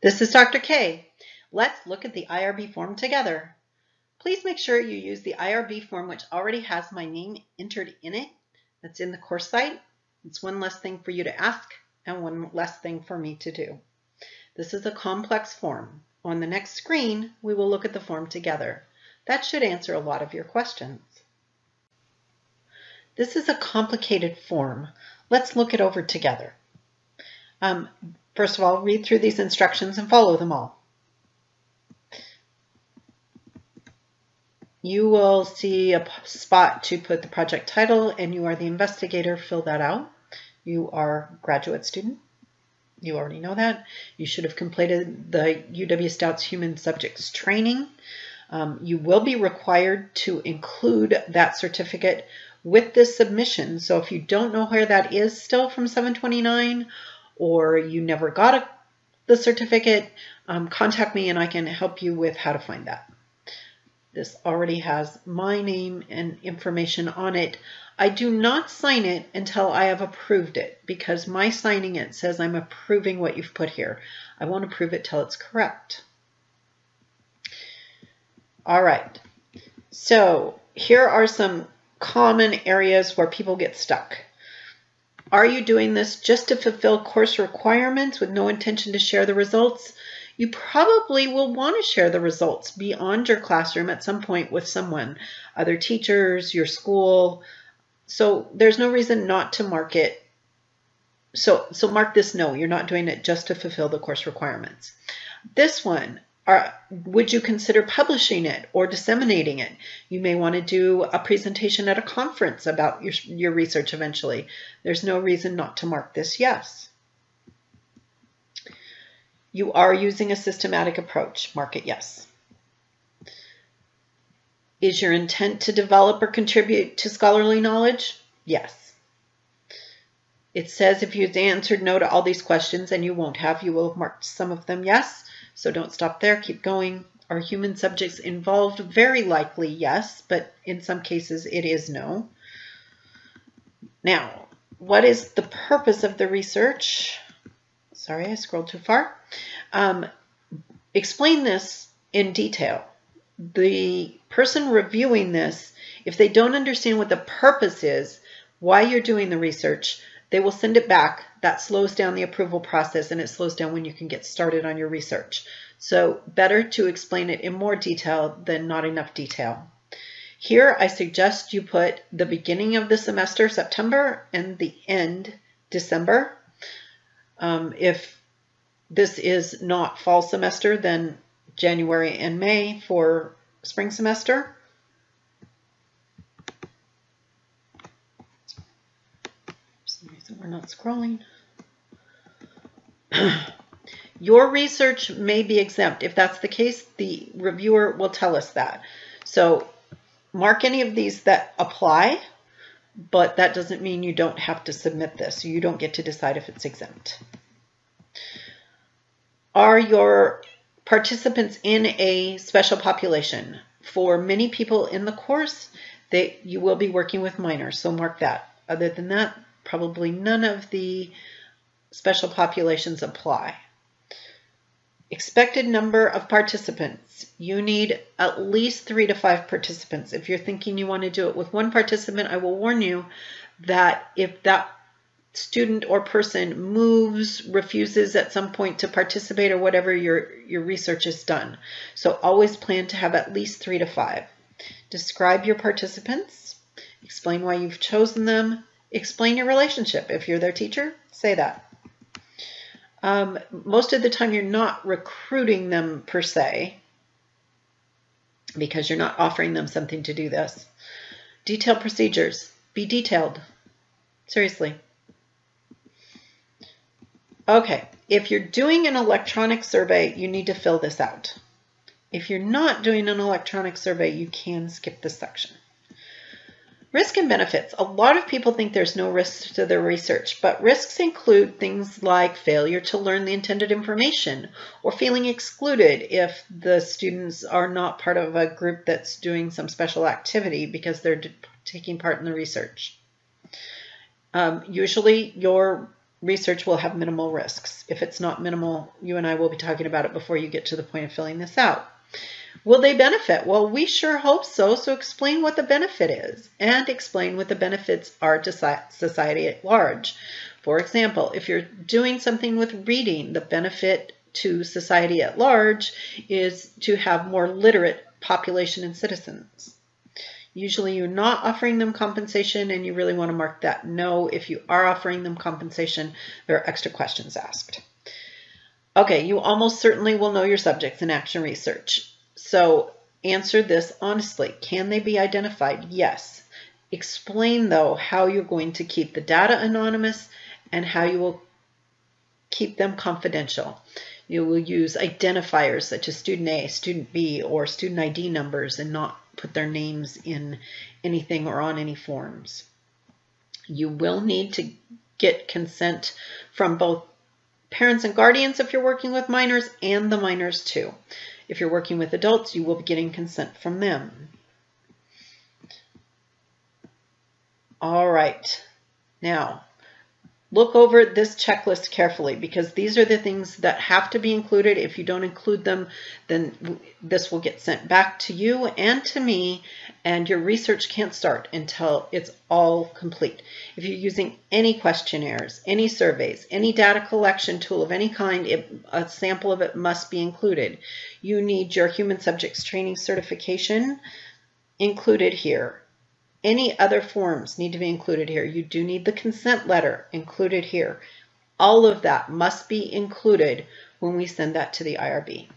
This is Dr. K. Let's look at the IRB form together. Please make sure you use the IRB form which already has my name entered in it. That's in the course site. It's one less thing for you to ask and one less thing for me to do. This is a complex form. On the next screen, we will look at the form together. That should answer a lot of your questions. This is a complicated form. Let's look it over together. Um, first of all, read through these instructions and follow them all. You will see a spot to put the project title and you are the investigator. Fill that out. You are graduate student. You already know that. You should have completed the UW Stout's Human Subjects training. Um, you will be required to include that certificate with this submission. So if you don't know where that is still from 729 or you never got a, the certificate, um, contact me and I can help you with how to find that. This already has my name and information on it. I do not sign it until I have approved it because my signing it says I'm approving what you've put here. I won't approve it till it's correct. All right, so here are some common areas where people get stuck. Are you doing this just to fulfill course requirements with no intention to share the results? You probably will want to share the results beyond your classroom at some point with someone, other teachers, your school. So there's no reason not to mark it. So, so mark this no, you're not doing it just to fulfill the course requirements. This one, are, would you consider publishing it or disseminating it? You may want to do a presentation at a conference about your, your research eventually. There's no reason not to mark this yes. You are using a systematic approach. Mark it yes. Is your intent to develop or contribute to scholarly knowledge? Yes. It says if you've answered no to all these questions, and you won't have, you will have marked some of them yes. So don't stop there, keep going. Are human subjects involved? Very likely yes, but in some cases it is no. Now, what is the purpose of the research? Sorry, I scrolled too far. Um, explain this in detail. The person reviewing this, if they don't understand what the purpose is, why you're doing the research, they will send it back. That slows down the approval process and it slows down when you can get started on your research. So better to explain it in more detail than not enough detail. Here I suggest you put the beginning of the semester, September, and the end, December. Um, if this is not fall semester, then January and May for spring semester. We're not scrolling. Your research may be exempt. If that's the case, the reviewer will tell us that. So mark any of these that apply, but that doesn't mean you don't have to submit this. You don't get to decide if it's exempt. Are your participants in a special population? For many people in the course, that you will be working with minors, so mark that. Other than that, probably none of the special populations apply. Expected number of participants. You need at least three to five participants. If you're thinking you want to do it with one participant, I will warn you that if that student or person moves, refuses at some point to participate or whatever, your, your research is done. So always plan to have at least three to five. Describe your participants. Explain why you've chosen them. Explain your relationship. If you're their teacher, say that. Um, most of the time you're not recruiting them per se because you're not offering them something to do this. Detailed procedures. Be detailed. Seriously. Okay, if you're doing an electronic survey, you need to fill this out. If you're not doing an electronic survey, you can skip this section. Risk and benefits. A lot of people think there's no risk to their research, but risks include things like failure to learn the intended information or feeling excluded if the students are not part of a group that's doing some special activity because they're taking part in the research. Um, usually your research will have minimal risks. If it's not minimal, you and I will be talking about it before you get to the point of filling this out. Will they benefit? Well, we sure hope so. So explain what the benefit is and explain what the benefits are to society at large. For example, if you're doing something with reading, the benefit to society at large is to have more literate population and citizens. Usually you're not offering them compensation and you really want to mark that no. If you are offering them compensation, there are extra questions asked. Okay, you almost certainly will know your subjects in action research. So answer this honestly. Can they be identified? Yes. Explain though how you're going to keep the data anonymous and how you will keep them confidential. You will use identifiers such as student A, student B, or student ID numbers and not put their names in anything or on any forms. You will need to get consent from both parents and guardians if you're working with minors and the minors too. If you're working with adults, you will be getting consent from them. All right. Now, look over this checklist carefully because these are the things that have to be included. If you don't include them, then this will get sent back to you and to me, and your research can't start until it's all complete. If you're using any questionnaires, any surveys, any data collection tool of any kind, it, a sample of it must be included. You need your human subjects training certification included here any other forms need to be included here. You do need the consent letter included here. All of that must be included when we send that to the IRB.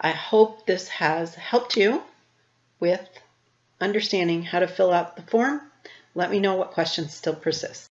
I hope this has helped you with understanding how to fill out the form. Let me know what questions still persist.